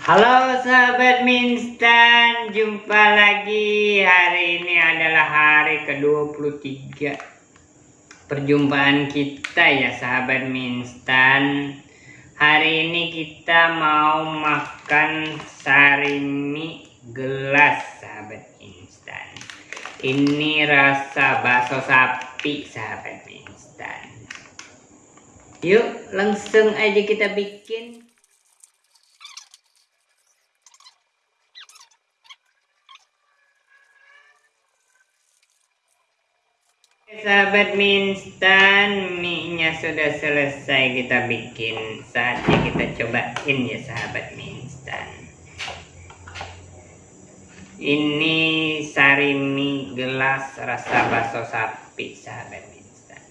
Halo sahabat Minstan, jumpa lagi. Hari ini adalah hari ke-23 perjumpaan kita ya sahabat Minstan. Hari ini kita mau makan sarimi gelas sahabat Minstan. Ini rasa bakso sapi sahabat Minstan. Yuk langsung aja kita bikin. Sahabat minstan, mie-nya sudah selesai kita bikin. Saatnya kita cobain ya sahabat minstan. Ini sari mie gelas rasa bakso sapi sahabat minstan.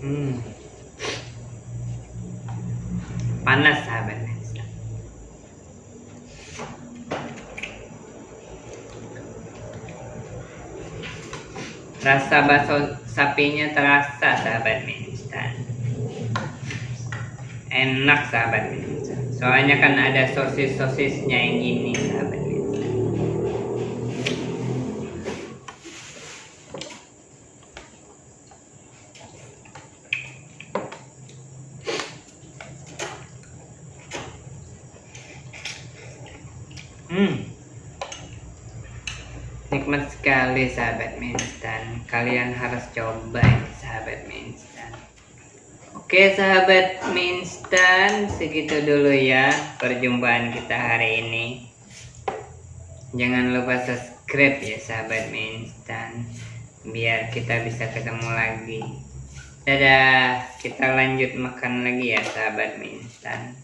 Hmm. Panas sahabat minstan. Rasa bakso sapinya terasa sahabat instan enak sahabat instan soalnya kan ada sosis sosisnya yang gini sahabat instan hmm nikmat sekali sahabat minstan. Kalian harus coba ini sahabat minstan. Oke sahabat minstan segitu dulu ya perjumpaan kita hari ini. Jangan lupa subscribe ya sahabat minstan biar kita bisa ketemu lagi. Dadah kita lanjut makan lagi ya sahabat minstan